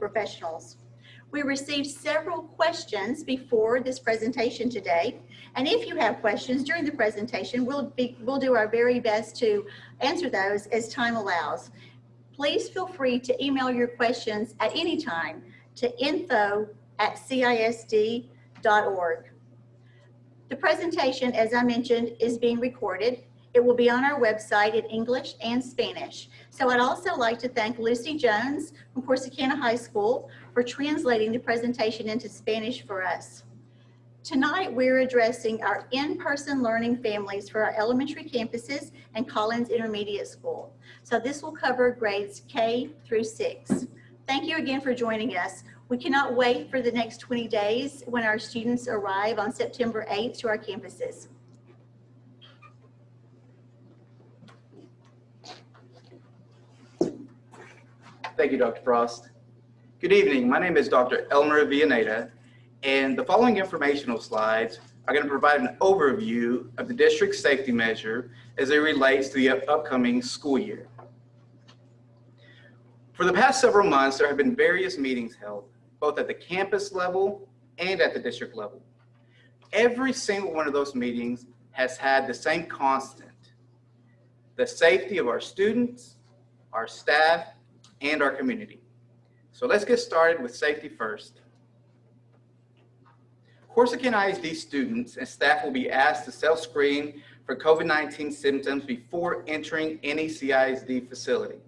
professionals. We received several questions before this presentation today. And if you have questions during the presentation, we'll, be, we'll do our very best to answer those as time allows. Please feel free to email your questions at any time to info at cisd.org. The presentation, as I mentioned, is being recorded. It will be on our website in English and Spanish. So I'd also like to thank Lucy Jones from Corsicana High School for translating the presentation into Spanish for us. Tonight, we're addressing our in-person learning families for our elementary campuses and Collins Intermediate School. So this will cover grades K through six. Thank you again for joining us. We cannot wait for the next 20 days when our students arrive on September 8th to our campuses. Thank you, Dr. Frost. Good evening. My name is Dr. Elmer Villaneda, and the following informational slides are going to provide an overview of the district safety measure as it relates to the upcoming school year. For the past several months, there have been various meetings held, both at the campus level and at the district level. Every single one of those meetings has had the same constant, the safety of our students, our staff, and our community. So let's get started with safety first. Corsicana ISD students and staff will be asked to self-screen for COVID-19 symptoms before entering any CISD facility.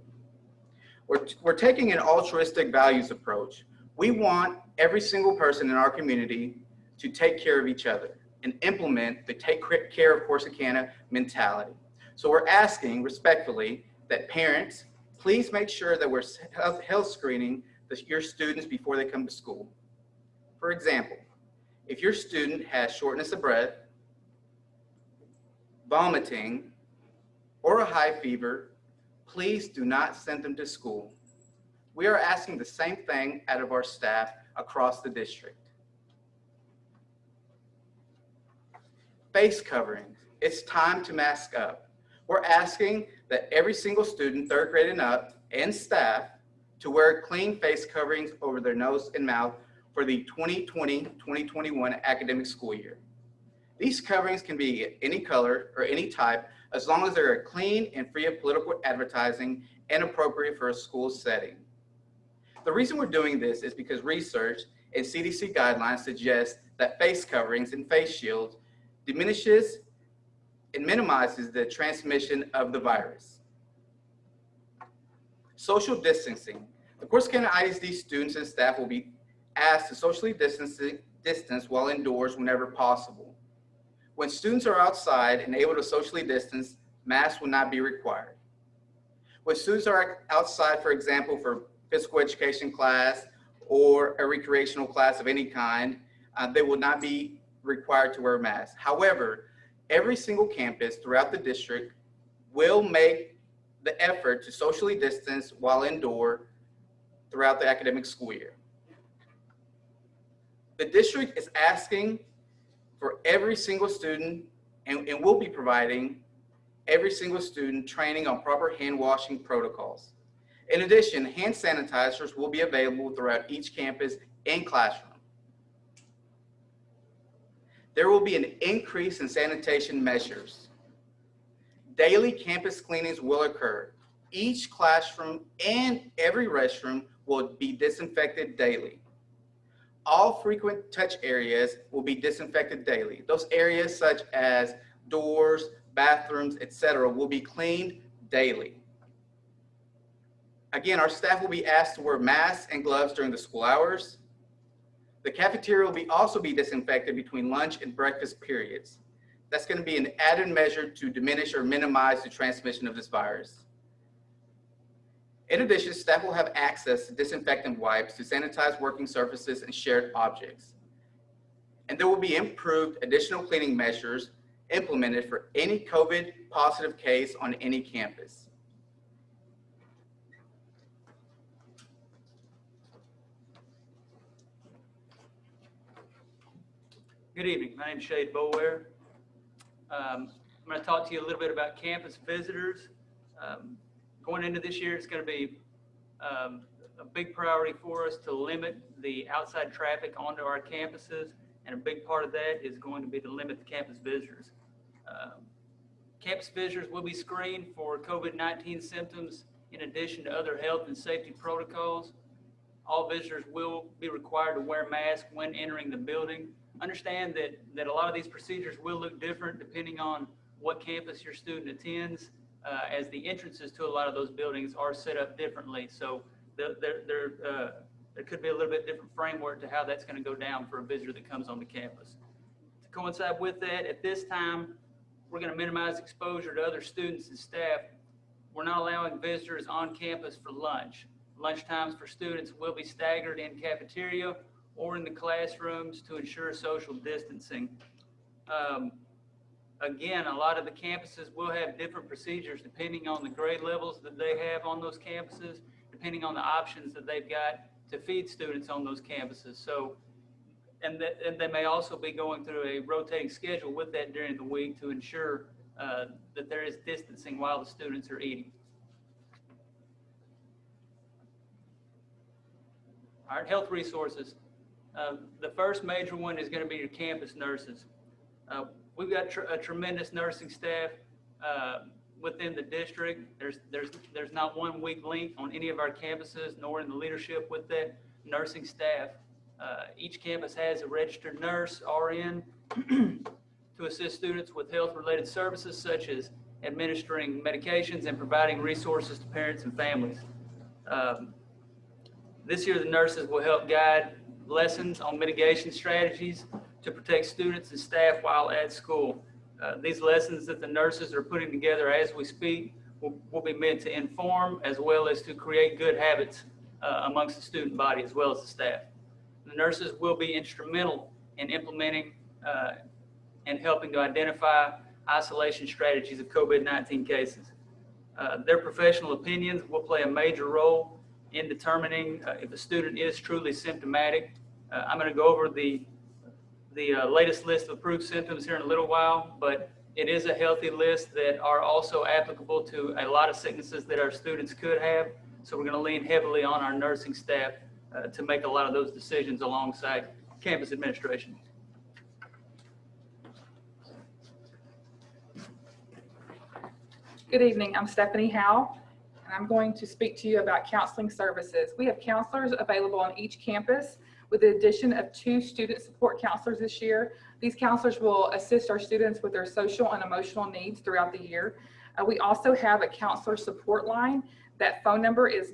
We're, we're taking an altruistic values approach. We want every single person in our community to take care of each other and implement the take care of Corsicana mentality. So we're asking respectfully that parents, please make sure that we're health screening your students before they come to school. For example, if your student has shortness of breath, vomiting, or a high fever, please do not send them to school. We are asking the same thing out of our staff across the district. Face coverings, it's time to mask up. We're asking that every single student, third grade and up, and staff to wear clean face coverings over their nose and mouth for the 2020-2021 academic school year. These coverings can be any color or any type as long as they're clean and free of political advertising and appropriate for a school setting. The reason we're doing this is because research and CDC guidelines suggest that face coverings and face shields diminishes and minimizes the transmission of the virus. Social distancing. The Corsicana ISD students and staff will be asked to socially distance, distance while indoors whenever possible. When students are outside and able to socially distance, masks will not be required. When students are outside, for example, for physical education class or a recreational class of any kind, uh, they will not be required to wear masks. However, every single campus throughout the district will make the effort to socially distance while indoor throughout the academic school year. The district is asking for every single student and, and will be providing every single student training on proper hand washing protocols. In addition, hand sanitizers will be available throughout each campus and classroom. There will be an increase in sanitation measures. Daily campus cleanings will occur. Each classroom and every restroom will be disinfected daily. All frequent touch areas will be disinfected daily. Those areas such as doors, bathrooms, etc., will be cleaned daily. Again, our staff will be asked to wear masks and gloves during the school hours. The cafeteria will be also be disinfected between lunch and breakfast periods. That's going to be an added measure to diminish or minimize the transmission of this virus. In addition, staff will have access to disinfectant wipes to sanitize working surfaces and shared objects. And there will be improved additional cleaning measures implemented for any COVID positive case on any campus. Good evening. My name is Shade Bower. Um, I'm going to talk to you a little bit about campus visitors. Um, going into this year, it's going to be um, a big priority for us to limit the outside traffic onto our campuses. And a big part of that is going to be to limit the campus visitors. Um, Campus visitors will be screened for COVID-19 symptoms in addition to other health and safety protocols. All visitors will be required to wear masks when entering the building. Understand that, that a lot of these procedures will look different depending on what campus your student attends, uh, as the entrances to a lot of those buildings are set up differently. So there, there, there, uh, there could be a little bit different framework to how that's going to go down for a visitor that comes on the campus. To coincide with that, at this time, we're going to minimize exposure to other students and staff. We're not allowing visitors on campus for lunch. Lunch times for students will be staggered in cafeteria or in the classrooms to ensure social distancing. Um, Again, a lot of the campuses will have different procedures depending on the grade levels that they have on those campuses, depending on the options that they've got to feed students on those campuses. So and that, and they may also be going through a rotating schedule with that during the week to ensure uh, that there is distancing while the students are eating. All right, health resources. Uh, The first major one is going to be your campus nurses. Uh, We've got tr- a tremendous nursing staff uh, within the district. There's, there's, there's not one weak link on any of our campuses, nor in the leadership with that nursing staff. Uh, Each campus has a registered nurse, RN, to assist students with health-related services such as administering medications and providing resources to parents and families. Um, This year, the nurses will help guide lessons on mitigation strategies to protect students and staff while at school. Uh, These lessons that the nurses are putting together as we speak will, will be meant to inform as well as to create good habits uh, amongst the student body as well as the staff. The nurses will be instrumental in implementing uh, and helping to identify isolation strategies of COVID-19 cases. Uh, Their professional opinions will play a major role in determining uh, if a student is truly symptomatic. Uh, I'm going to go over the, the uh, latest list of approved symptoms here in a little while, but it is a healthy list that are also applicable to a lot of sicknesses that our students could have. So we're going to lean heavily on our nursing staff uh, to make a lot of those decisions alongside campus administration. Good evening, I'm Stephanie Howe, I'm going to speak to you about counseling services. We have counselors available on each campus with the addition of two student support counselors this year. These counselors will assist our students with their social and emotional needs throughout the year. Uh, we also have a counselor support line. That phone number is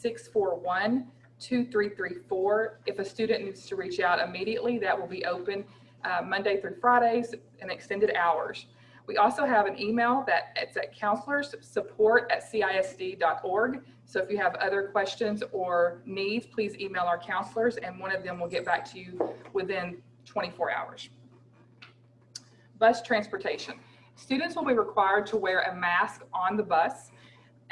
903-641-2334. If a student needs to reach out immediately, that will be open uh, Monday through Fridays and extended hours. We also have an email that it's at counselorssupport@cisd.org. So if you have other questions or needs, please email our counselors and one of them will get back to you within 24 hours. Bus transportation. Students will be required to wear a mask on the bus.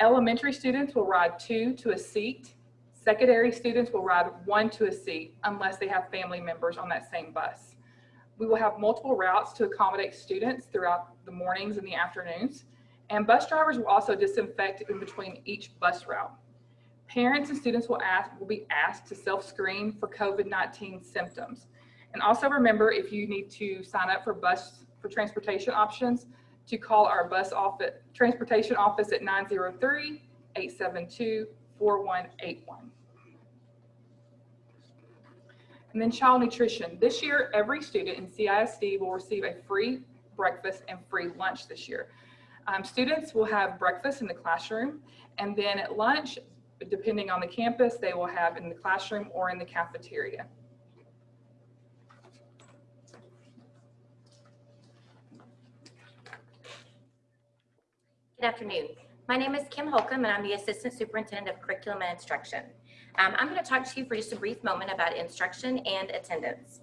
Elementary students will ride two to a seat. Secondary students will ride one to a seat unless they have family members on that same bus. We will have multiple routes to accommodate students throughout the mornings and the afternoons. And bus drivers will also disinfect in between each bus route. Parents and students will ask, will be asked to self-screen for COVID-19 symptoms. And also remember, if you need to sign up for bus, for transportation options, to call our bus office, transportation office at 903-872-4181. And then child nutrition. This year, every student in CISD will receive a free breakfast and free lunch this year. Um, students will have breakfast in the classroom, and then at lunch, depending on the campus, they will have in the classroom or in the cafeteria. Good afternoon. My name is Kim Holcomb, and I'm the Assistant Superintendent of Curriculum and Instruction. Um, I'm going to talk to you for just a brief moment about instruction and attendance.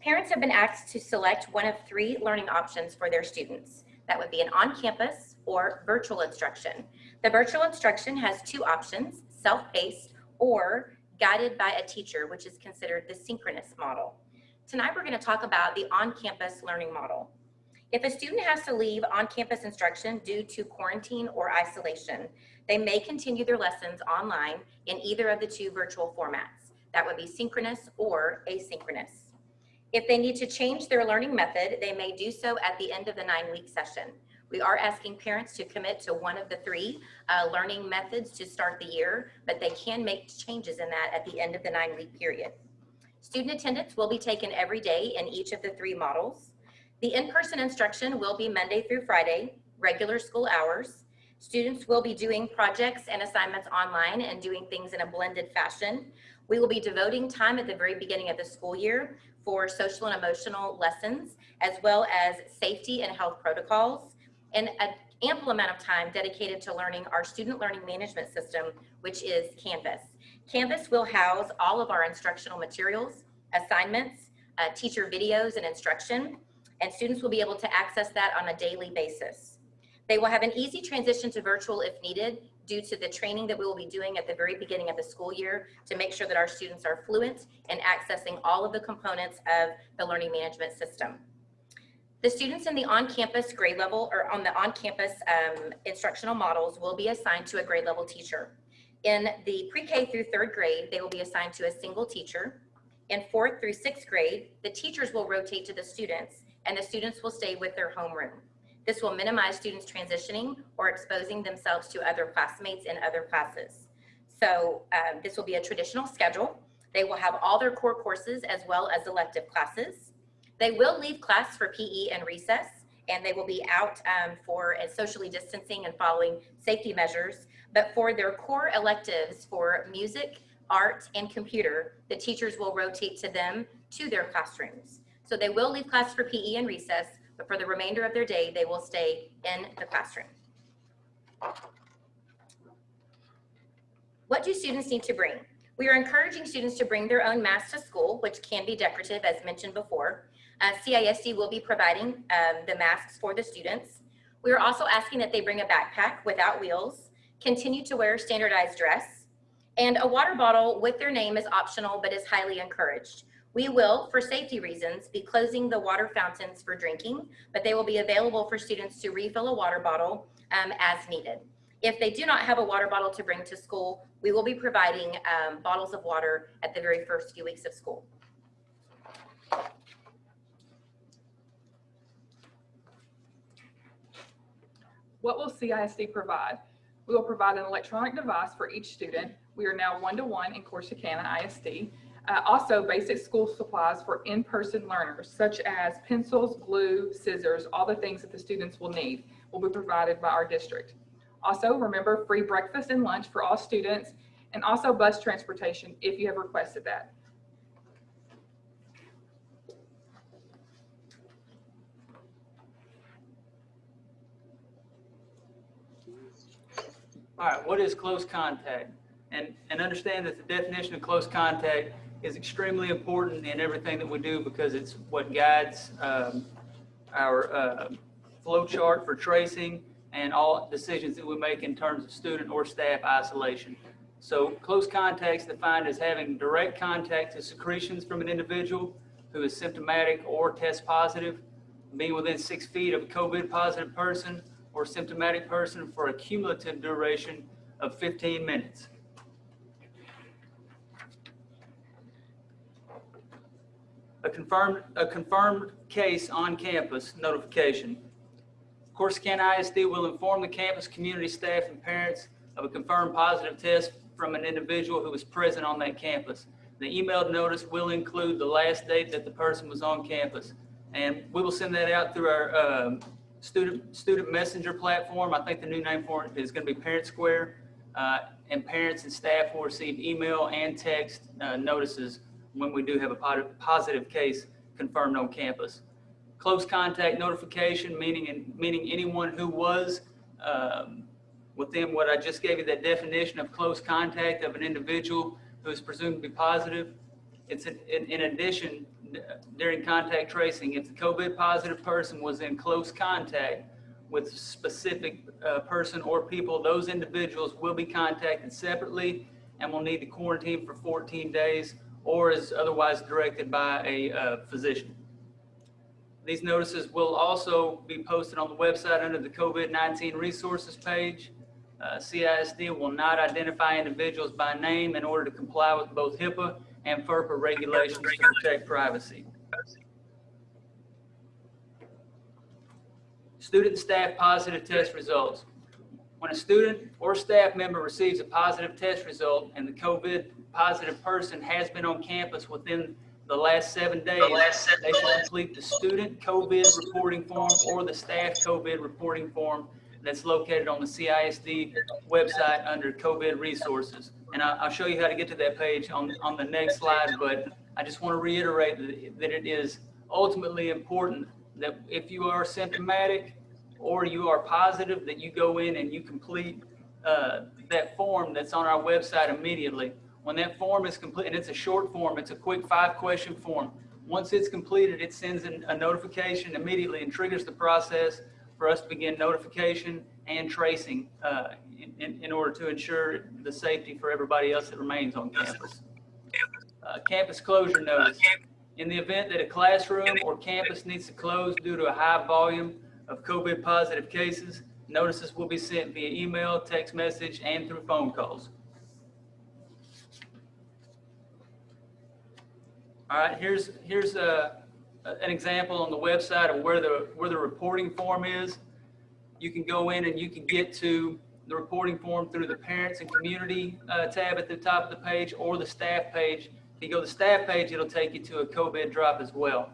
Parents have been asked to select one of three learning options for their students. That would be an on-campus or virtual instruction. The virtual instruction has two options, self-paced or guided by a teacher, which is considered the synchronous model. Tonight, we're going to talk about the on-campus learning model. If a student has to leave on-campus instruction due to quarantine or isolation, they may continue their lessons online in either of the two virtual formats. That would be synchronous or asynchronous. If they need to change their learning method, they may do so at the end of the nine-week session. We are asking parents to commit to one of the three uh, learning methods to start the year, but they can make changes in that at the end of the nine-week period. Student attendance will be taken every day in each of the three models. The in-person instruction will be Monday through Friday, regular school hours. Students will be doing projects and assignments online and doing things in a blended fashion. We will be devoting time at the very beginning of the school year for social and emotional lessons, as well as safety and health protocols, and an ample amount of time dedicated to learning our student learning management system, which is Canvas. Canvas will house all of our instructional materials, assignments, uh, teacher videos and instruction, and students will be able to access that on a daily basis. They will have an easy transition to virtual if needed due to the training that we will be doing at the very beginning of the school year to make sure that our students are fluent in accessing all of the components of the learning management system. The students in the on-campus grade level or on the on-campus um, instructional models will be assigned to a grade level teacher. In the pre-K through third grade, they will be assigned to a single teacher. In fourth through sixth grade, the teachers will rotate to the students and the students will stay with their homeroom. This will minimize students transitioning or exposing themselves to other classmates in other classes. So um, this will be a traditional schedule. They will have all their core courses as well as elective classes. They will leave class for PE and recess, and they will be out um, for uh, socially distancing and following safety measures. But for their core electives for music, art, and computer, the teachers will rotate to them to their classrooms. So they will leave class for PE and recess, but for the remainder of their day, they will stay in the classroom. What do students need to bring? We are encouraging students to bring their own masks to school, which can be decorative as mentioned before. Uh, CISD will be providing um, the masks for the students. We are also asking that they bring a backpack without wheels, continue to wear standardized dress, and a water bottle with their name is optional but is highly encouraged. We will, for safety reasons, be closing the water fountains for drinking, but they will be available for students to refill a water bottle um, as needed. If they do not have a water bottle to bring to school, we will be providing um, bottles of water at the very first few weeks of school. What will CISD provide? We will provide an electronic device for each student. We are now one-to-one in Corsicana ISD. Uh, also, basic school supplies for in-person learners, such as pencils, glue, scissors, all the things that the students will need will be provided by our district. Also, remember free breakfast and lunch for all students, and also bus transportation if you have requested that. All right, what is close contact? And, and understand that the definition of close contact is extremely important in everything that we do because it's what guides um, our uh, flow chart for tracing and all decisions that we make in terms of student or staff isolation. So close contacts defined as having direct contact to secretions from an individual who is symptomatic or test positive, being within six feet of a COVID positive person or symptomatic person for a cumulative duration of 15 minutes. A confirmed, a confirmed case on campus notification. Corsicana ISD will inform the campus, community staff, and parents of a confirmed positive test from an individual who was present on that campus. The emailed notice will include the last date that the person was on campus. And we will send that out through our um, student, student messenger platform. I think the new name for it is going to be Parent Square. Uh, and parents and staff will receive email and text uh, notices when we do have a positive case confirmed on campus. Close contact notification, meaning, meaning anyone who was um, within what I just gave you, that definition of close contact of an individual who is presumed to be positive. It's in, in addition, during contact tracing, if the COVID positive person was in close contact with specific uh, person or people, those individuals will be contacted separately and will need to quarantine for 14 days or is otherwise directed by a uh, physician. These notices will also be posted on the website under the COVID-19 resources page. Uh, CISD will not identify individuals by name in order to comply with both HIPAA and FERPA regulations to protect privacy. Student staff positive test results. When a student or staff member receives a positive test result and the COVID positive person has been on campus within the last seven days, they should complete the student COVID reporting form or the staff COVID reporting form that's located on the CISD website under COVID resources. And I- I'll show you how to get to that page on, on the next slide, but I just want to reiterate that- that it is ultimately important that if you are symptomatic or you are positive, that you go in and you complete uh, that form that's on our website immediately. When that form is complete, and it's a short form, it's a quick five-question form. Once it's completed, it sends in a notification immediately and triggers the process for us to begin notification and tracing uh, in- in, in order to ensure the safety for everybody else that remains on campus. Uh, Campus closure notice. In the event that a classroom or campus needs to close due to a high volume of COVID positive cases, notices will be sent via email, text message, and through phone calls. All right, here's, here's a, an example on the website of where the, where the reporting form is. You can go in and you can get to the reporting form through the parents and community uh, tab at the top of the page or the staff page. If you go to the staff page, it'll take you to a COVID drop as well.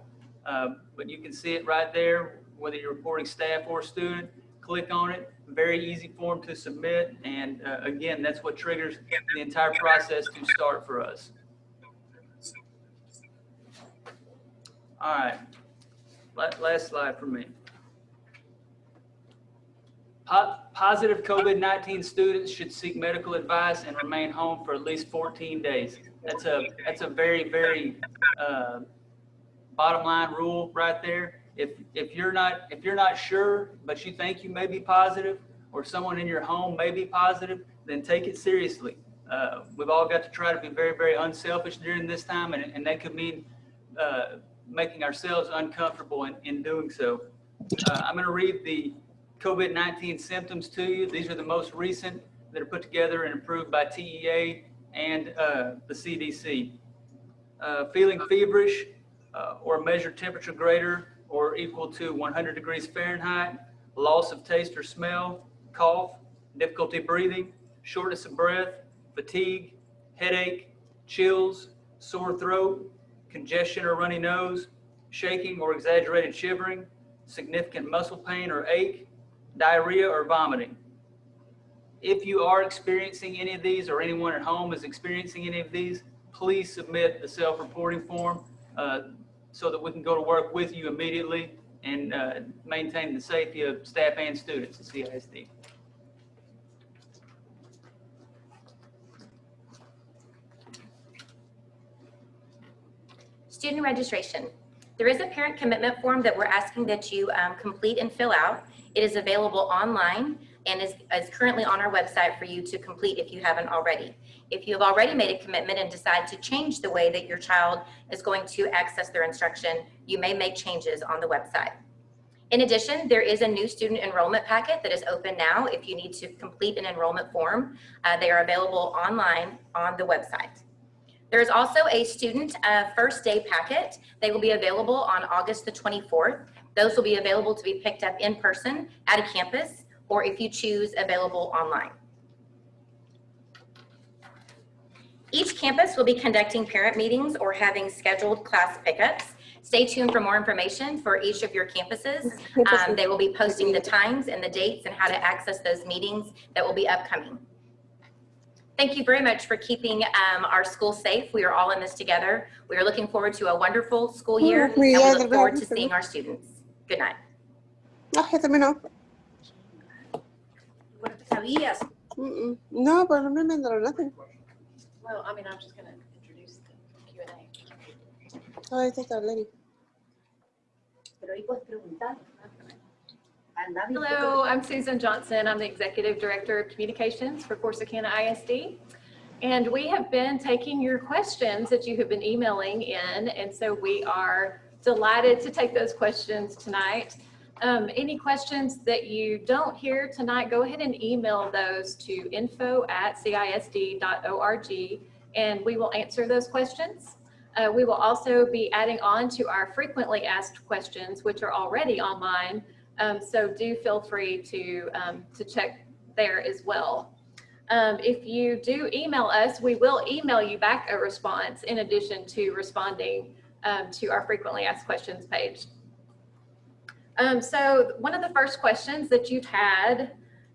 Um, But you can see it right there, whether you're reporting staff or student, click on it. Very easy form to submit. And uh, again, that's what triggers the entire process to start for us. All right, last slide for me. Positive COVID-19 students should seek medical advice and remain home for at least 14 days. That's a, that's a very, very uh, bottom line rule right there. If, if you're not, if you're not sure, but you think you may be positive, or someone in your home may be positive, then take it seriously. Uh, We've all got to try to be very, very unselfish during this time, and, and that could mean uh, making ourselves uncomfortable in, in doing so. Uh, I'm going to read the COVID-19 symptoms to you. These are the most recent that are put together and approved by TEA and uh, the CDC. Uh, Feeling feverish uh, or measured temperature greater or equal to 100 degrees Fahrenheit, loss of taste or smell, cough, difficulty breathing, shortness of breath, fatigue, headache, chills, sore throat, congestion or runny nose, shaking or exaggerated shivering, significant muscle pain or ache, diarrhea or vomiting. If you are experiencing any of these or anyone at home is experiencing any of these, please submit the self-reporting form uh, so that we can go to work with you immediately and uh, maintain the safety of staff and students at CISD. Student registration. There is a parent commitment form that we're asking that you um, complete and fill out. It is available online and is, is currently on our website for you to complete if you haven't already. If you have already made a commitment and decide to change the way that your child is going to access their instruction, you may make changes on the website. In addition, there is a new student enrollment packet that is open now. If you need to complete an enrollment form, uh, they are available online on the website. There is also a student uh, first day packet. They will be available on August the 24th. Those will be available to be picked up in person at a campus, or if you choose, available online. Each campus will be conducting parent meetings or having scheduled class pickups. Stay tuned for more information for each of your campuses. Um, They will be posting the times and the dates and how to access those meetings that will be upcoming. Thank you very much for keeping um, our school safe. We are all in this together. We are looking forward to a wonderful school year and we look forward to seeing our students. Good night. Ah, ya terminó. Sabías. Mm-mm. No, pero no me mandaron nothing. Well, I mean, I'm just gonna introduce the Q and A. Oh, esta está Lenny. Pero ahí puedes preguntar. Hello, I'm Susan Johnson. I'm the Executive Director of Communications for Corsicana ISD. And we have been taking your questions that you have been emailing in, and so we are delighted to take those questions tonight. Um, Any questions that you don't hear tonight, go ahead and email those to info at info@cisd.org, and we will answer those questions. Uh, We will also be adding on to our frequently asked questions, which are already online. Um, So do feel free to, um, to check there as well. Um, If you do email us, we will email you back a response in addition to responding um, to our frequently asked questions page. Um, so one of the first questions that you've had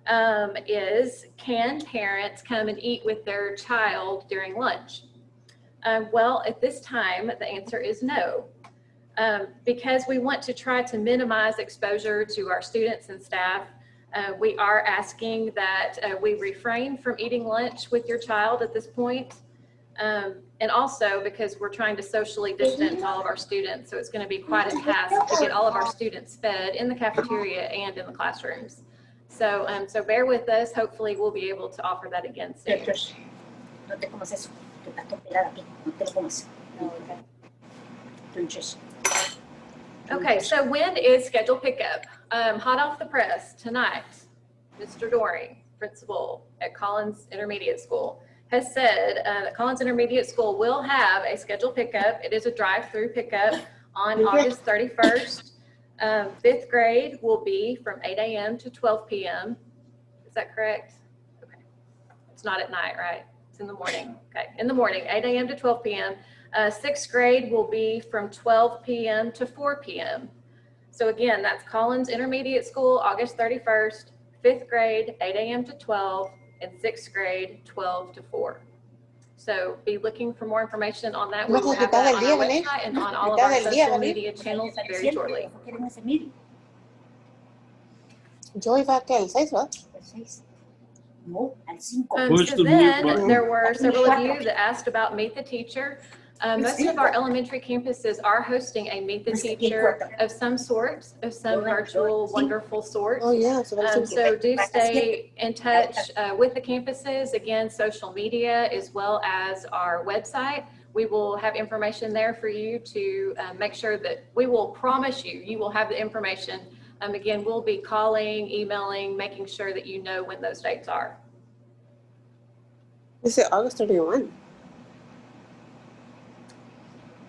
um, is, can parents come and eat with their child during lunch? Um, well, at this time, the answer is no. Um, because we want to try to minimize exposure to our students and staff, uh, we are asking that uh, we refrain from eating lunch with your child at this point. Um, and also because we're trying to socially distance all of our students, so it's going to be quite a task to get all of our students fed in the cafeteria and in the classrooms. So, um, so bear with us. Hopefully, we'll be able to offer that again soon. No Okay, so when is scheduled pickup? Um, hot off the press tonight, Mr. Doring, principal at Collins Intermediate School, has said uh, that Collins Intermediate School will have a scheduled pickup. It is a drive-through pickup on August 31st. Um, fifth grade will be from 8 a.m. to 12 p.m. Is that correct? Okay. It's not at night, right? It's in the morning. Okay, in the morning, 8 a.m. to 12 p.m. Uh, sixth grade will be from 12 p.m. to 4 p.m. So again, that's Collins Intermediate School, August 31st, fifth grade, 8 a.m. to 12, and sixth grade, 12 to 4. So be looking for more information on that. We will have that on our website and on all of our Mitad del día, social ¿vale? media channels very shortly. ¿por qué quieren ese meeting? Yo iba que el 6, ¿verdad? El seis. No, al cinco. Um, so then, there were several of you that asked about Meet the Teacher. Uh, most of our elementary campuses are hosting a Meet the Teacher of some sort, of some virtual wonderful sort. Oh, yeah. Se va el Um, so do stay in touch uh, with the campuses, again, social media as well as our website. We will have information there for you to uh, make sure that, we will promise you, you will have the information. Um, Again, we'll be calling, emailing, making sure that you know when those dates are. Is it August 31.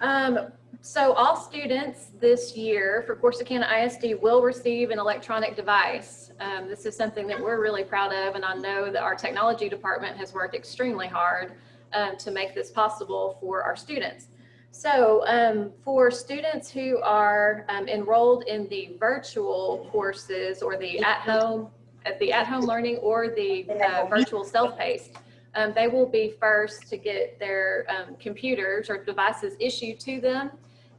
Um, so all students this year for Corsicana ISD will receive an electronic device. Um, this is something that we're really proud of, and I know that our technology department has worked extremely hard um, to make this possible for our students. So um, for students who are um, enrolled in the virtual courses or the at-home, at the at-home learning or the uh, virtual self-paced, um, they will be first to get their um, computers or devices issued to them.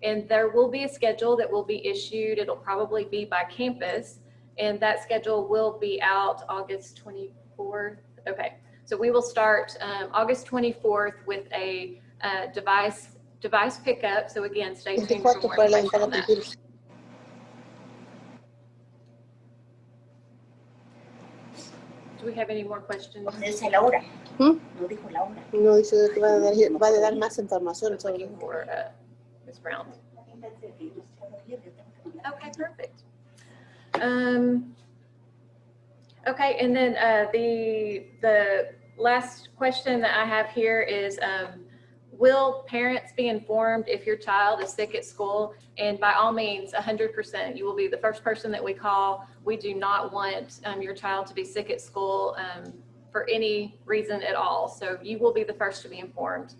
And there will be a schedule that will be issued. It'll probably be by campus. And that schedule will be out August 24th. Okay, so we will start um, August 24th with a uh, device device pickup. So again, stay tuned for more information on that. Do we have any more questions? No dice la hora. ¿Mm? No dijo la hora. No dice que va a dar, va a dar más información sobre for uh, Ms. Brown. Okay, perfect. Um, okay, and then, uh, the, the last question that I have here is, um, will parents be informed if your child is sick at school? And by all means, hundred percent, you will be the first person that we call. We do not want, um, your child to be sick at school, um, for any reason at all. So you will be the first to be informed.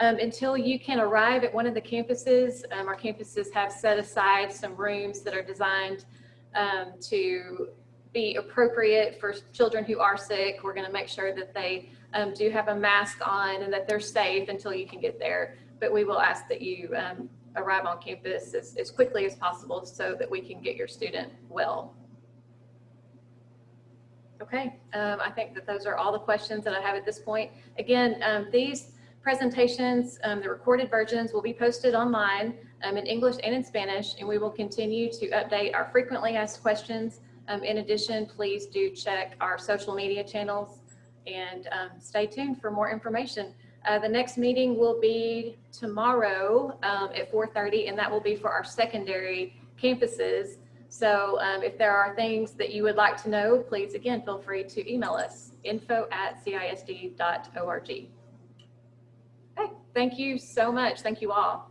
Um, until you can arrive at one of the campuses, um, our campuses have set aside some rooms that are designed um, to be appropriate for children who are sick. We're going to make sure that they um, do have a mask on and that they're safe until you can get there. But we will ask that you um, arrive on campus as, as quickly as possible so that we can get your student well. Okay, um, I think that those are all the questions that I have at this point. Again, um, these presentations, um, the recorded versions will be posted online um, in English and in Spanish, and we will continue to update our frequently asked questions. In addition, please do check our social media channels and um, stay tuned for more information. Uh, The next meeting will be tomorrow um, at 4:30, and that will be for our secondary campuses. So um, if there are things that you would like to know, please, again, feel free to email us, info@cisd.org. Okay, thank you so much. Thank you all.